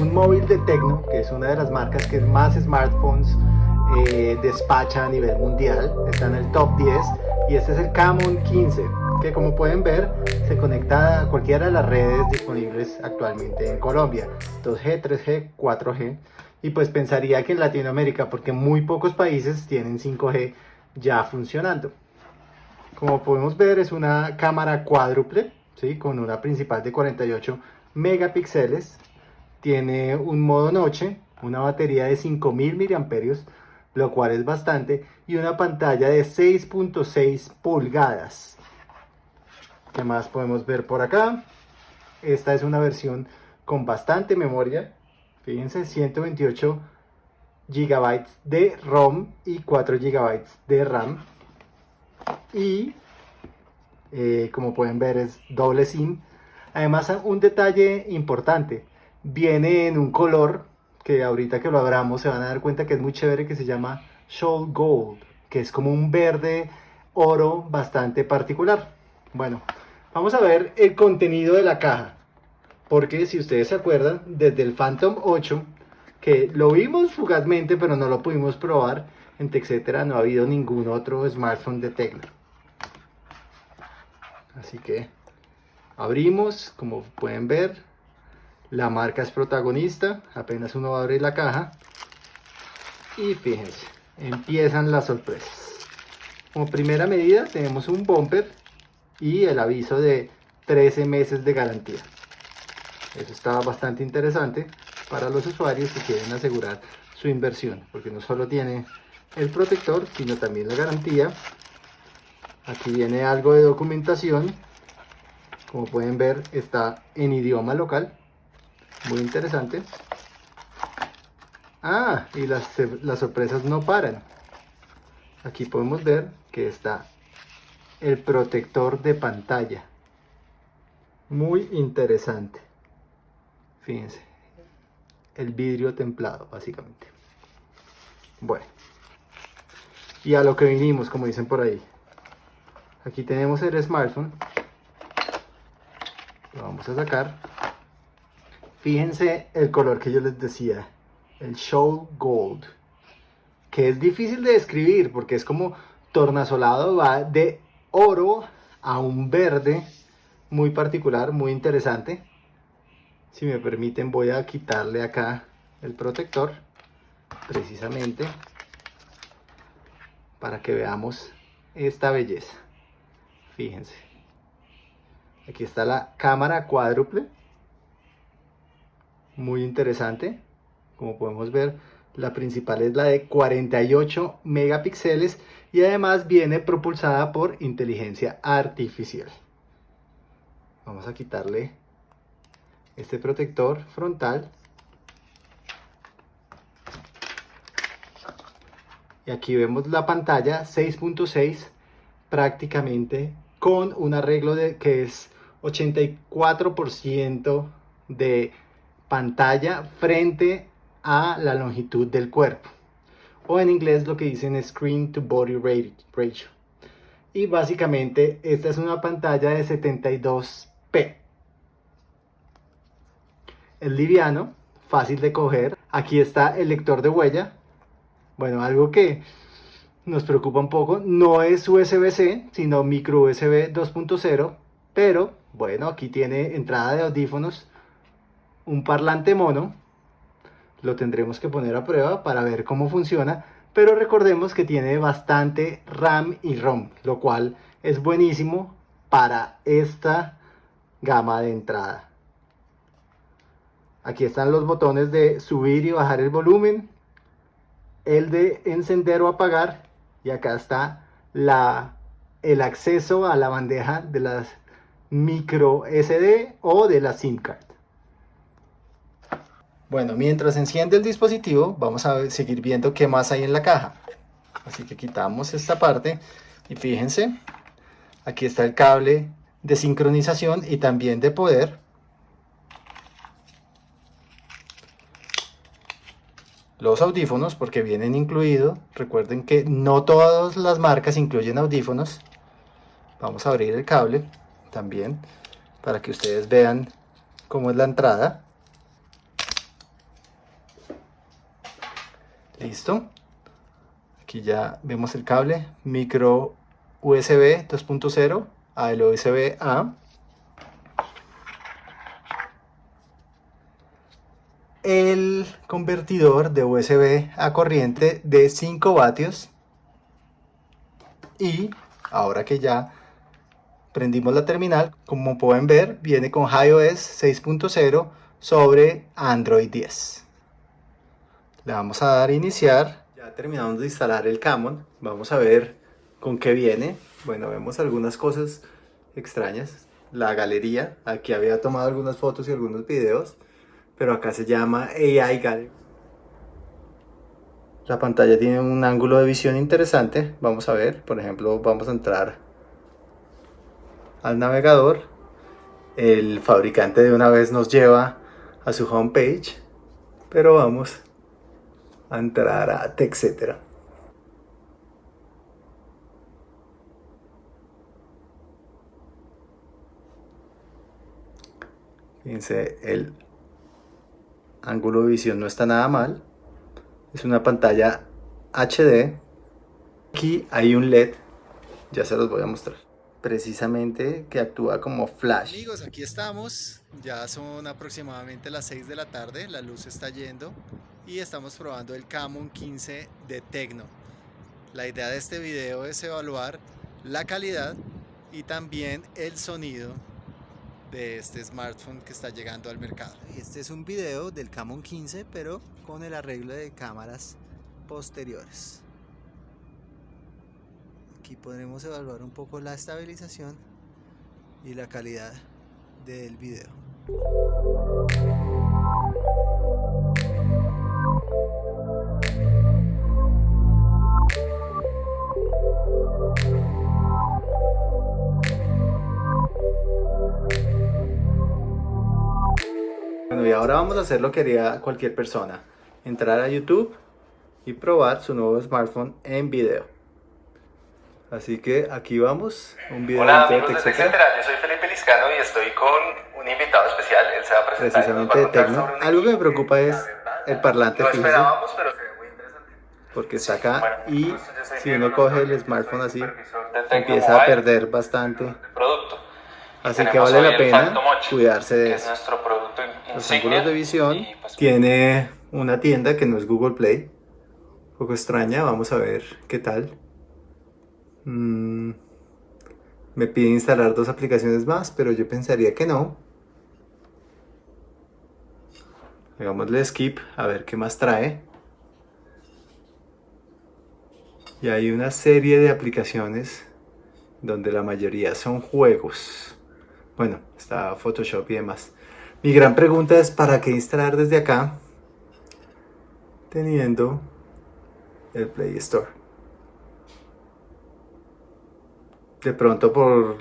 un móvil de Tecno, que es una de las marcas que más smartphones eh, despacha a nivel mundial, está en el top 10 y este es el Camon 15 que como pueden ver se conecta a cualquiera de las redes disponibles actualmente en Colombia. 2G, 3G, 4G y pues pensaría que en Latinoamérica porque muy pocos países tienen 5G ya funcionando. Como podemos ver es una cámara cuádruple ¿sí? con una principal de 48 megapíxeles tiene un modo noche una batería de 5000 miliamperios lo cual es bastante, y una pantalla de 6.6 pulgadas. ¿Qué más podemos ver por acá? Esta es una versión con bastante memoria, fíjense, 128 GB de ROM y 4 GB de RAM. Y eh, como pueden ver es doble SIM. Además un detalle importante, viene en un color que ahorita que lo abramos se van a dar cuenta que es muy chévere, que se llama Shoal Gold, que es como un verde oro bastante particular. Bueno, vamos a ver el contenido de la caja, porque si ustedes se acuerdan, desde el Phantom 8, que lo vimos fugazmente, pero no lo pudimos probar, en TechCetera no ha habido ningún otro smartphone de Tecno. Así que abrimos, como pueden ver, la marca es protagonista, apenas uno va a abrir la caja. Y fíjense, empiezan las sorpresas. Como primera medida tenemos un bumper y el aviso de 13 meses de garantía. Eso está bastante interesante para los usuarios que quieren asegurar su inversión, porque no solo tiene el protector, sino también la garantía. Aquí viene algo de documentación. Como pueden ver, está en idioma local muy interesante. Ah, y las, las sorpresas no paran. Aquí podemos ver que está el protector de pantalla. Muy interesante. Fíjense. El vidrio templado, básicamente. Bueno. Y a lo que vinimos, como dicen por ahí. Aquí tenemos el smartphone. Lo vamos a sacar. Fíjense el color que yo les decía, el Show Gold, que es difícil de describir porque es como tornasolado, va de oro a un verde muy particular, muy interesante. Si me permiten voy a quitarle acá el protector, precisamente, para que veamos esta belleza. Fíjense. Aquí está la cámara cuádruple muy interesante. Como podemos ver, la principal es la de 48 megapíxeles y además viene propulsada por inteligencia artificial. Vamos a quitarle este protector frontal. Y aquí vemos la pantalla 6.6 prácticamente con un arreglo de que es 84% de pantalla frente a la longitud del cuerpo. O en inglés lo que dicen Screen to Body Ratio. Y básicamente esta es una pantalla de 72p. Es liviano, fácil de coger. Aquí está el lector de huella. Bueno, algo que nos preocupa un poco. No es USB-C, sino micro USB 2.0. Pero bueno, aquí tiene entrada de audífonos un parlante mono, lo tendremos que poner a prueba para ver cómo funciona, pero recordemos que tiene bastante RAM y ROM, lo cual es buenísimo para esta gama de entrada. Aquí están los botones de subir y bajar el volumen, el de encender o apagar, y acá está la, el acceso a la bandeja de las micro SD o de la SIM card. Bueno, mientras enciende el dispositivo, vamos a seguir viendo qué más hay en la caja. Así que quitamos esta parte y fíjense, aquí está el cable de sincronización y también de poder. Los audífonos, porque vienen incluidos. Recuerden que no todas las marcas incluyen audífonos. Vamos a abrir el cable también para que ustedes vean cómo es la entrada. Listo. Aquí ya vemos el cable micro USB 2.0 al USB A. El convertidor de USB a corriente de 5 vatios. Y ahora que ya prendimos la terminal, como pueden ver, viene con iOS 6.0 sobre Android 10. Le vamos a dar iniciar. Ya terminamos de instalar el Camon. Vamos a ver con qué viene. Bueno, vemos algunas cosas extrañas. La galería. Aquí había tomado algunas fotos y algunos videos. Pero acá se llama AI Gallery. La pantalla tiene un ángulo de visión interesante. Vamos a ver. Por ejemplo, vamos a entrar al navegador. El fabricante de una vez nos lleva a su homepage. Pero vamos a entrar a TechCetera. Fíjense, el ángulo de visión no está nada mal. Es una pantalla HD. Aquí hay un LED, ya se los voy a mostrar. Precisamente que actúa como flash. Amigos, aquí estamos. Ya son aproximadamente las 6 de la tarde. La luz está yendo y estamos probando el Camon 15 de Tecno. La idea de este video es evaluar la calidad y también el sonido de este smartphone que está llegando al mercado. Este es un video del Camon 15 pero con el arreglo de cámaras posteriores. Aquí podremos evaluar un poco la estabilización y la calidad del video. Bueno, y ahora vamos a hacer lo que haría cualquier persona. Entrar a YouTube y probar su nuevo smartphone en video. Así que aquí vamos, un video Hola amigos de yo soy Felipe Liscano y estoy con un invitado especial, él se va a presentar Precisamente de Tecno. Algo que me preocupa es el parlante Lo esperábamos, pero se ve muy interesante. Porque está acá y si uno coge el smartphone así, empieza a perder bastante. Producto. Así que vale la pena cuidarse de eso. Los ángulos de visión pues, tiene una tienda que no es Google Play. Un poco extraña, vamos a ver qué tal. Mm, me pide instalar dos aplicaciones más, pero yo pensaría que no. Hagámosle skip a ver qué más trae. Y hay una serie de aplicaciones donde la mayoría son juegos. Bueno, está Photoshop y demás. Mi gran pregunta es ¿para qué instalar desde acá? Teniendo el Play Store. De pronto por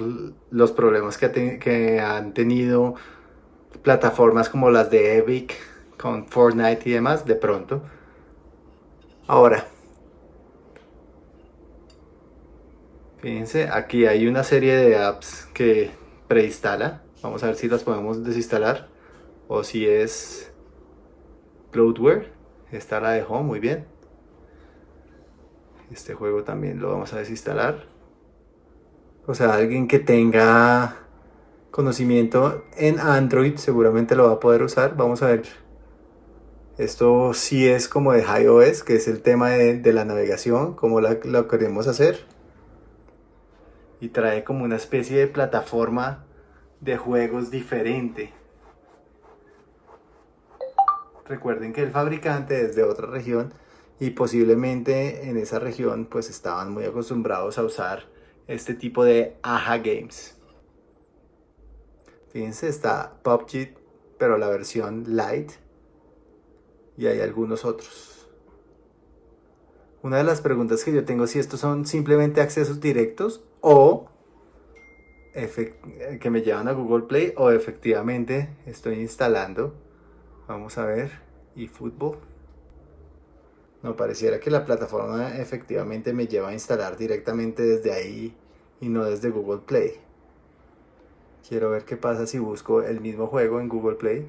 los problemas que, han tenido plataformas como las de Epic con Fortnite y demás, de pronto. Ahora, fíjense, aquí hay una serie de apps que preinstala. Vamos a ver si las podemos desinstalar o si es Cloudware. Esta la dejó muy bien. Este juego también lo vamos a desinstalar. O sea, alguien que tenga conocimiento en Android seguramente lo va a poder usar. Vamos a ver. Esto sí es como de iOS, que es el tema de, la navegación, como la, lo queremos hacer y trae como una especie de plataforma de juegos diferente. Recuerden que el fabricante es de otra región y posiblemente en esa región pues estaban muy acostumbrados a usar este tipo de AHA Games. Fíjense, está PUBG, pero la versión light y hay algunos otros. Una de las preguntas que yo tengo si estos son simplemente accesos directos o que me llevan a Google Play o efectivamente estoy instalando. Vamos a ver. Y fútbol. No, pareciera que la plataforma efectivamente me lleva a instalar directamente desde ahí y no desde Google Play. Quiero ver qué pasa si busco el mismo juego en Google Play.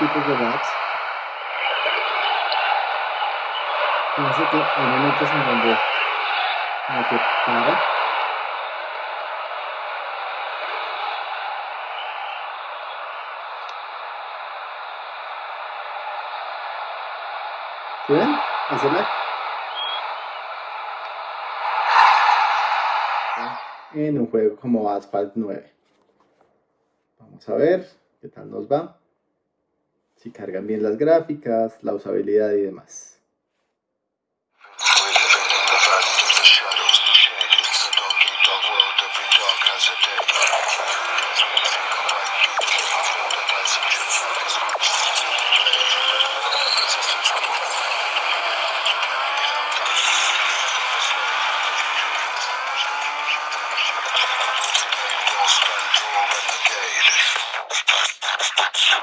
Tipos de bugs. Fíjense que hay momentos en donde como que para. ¿Sí ven? Ese lag. En un juego como Asphalt 9. Vamos a ver qué tal nos va. Si cargan bien las gráficas, la usabilidad y demás. Hasta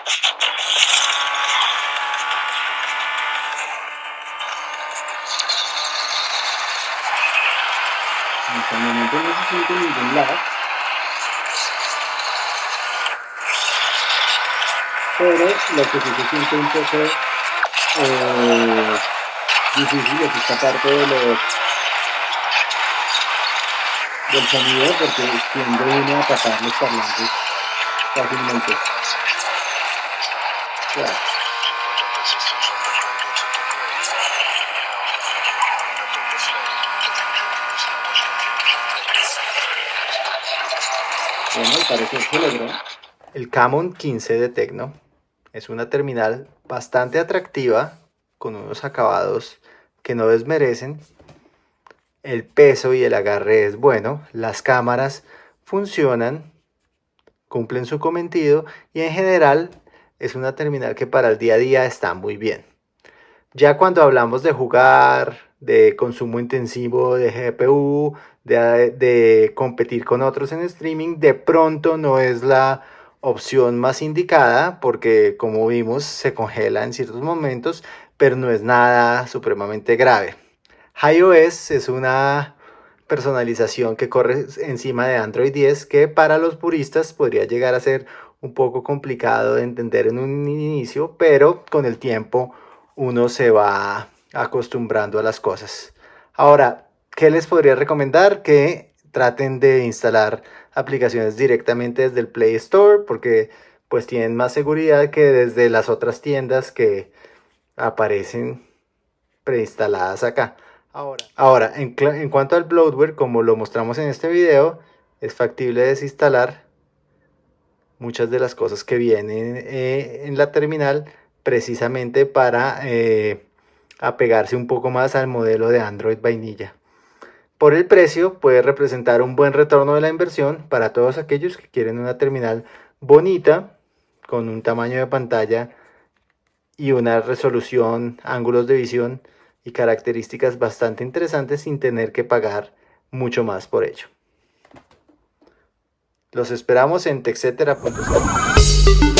el momento no se siente ningún lag. Pero lo que sí se siente un poco difícil es esta parte de los del sonido porque tiende uno a pasar los parlantes fácilmente. Bueno, se logró. El Camon 15 de Tecno es una terminal bastante atractiva con unos acabados que no desmerecen. El peso y el agarre es bueno, las cámaras funcionan, cumplen su cometido y en general es una terminal que para el día a día está muy bien. Ya cuando hablamos de jugar, de consumo intensivo de GPU, de, competir con otros en streaming, de pronto no es la opción más indicada porque como vimos se congela en ciertos momentos, pero no es nada supremamente grave. iOS es una personalización que corre encima de Android 10 que para los puristas podría llegar a ser un poco complicado de entender en un inicio, pero con el tiempo uno se va acostumbrando a las cosas. Ahora, ¿qué les podría recomendar? Que traten de instalar aplicaciones directamente desde el Play Store porque pues tienen más seguridad que desde las otras tiendas que aparecen preinstaladas acá. Ahora, ahora en, cuanto al bloatware, como lo mostramos en este video, es factible desinstalar muchas de las cosas que vienen eh, en la terminal precisamente para eh, apegarse un poco más al modelo de Android vainilla. Por el precio puede representar un buen retorno de la inversión para todos aquellos que quieren una terminal bonita, con un tamaño de pantalla y una resolución, ángulos de visión y características bastante interesantes sin tener que pagar mucho más por ello. Los esperamos en texetera.com.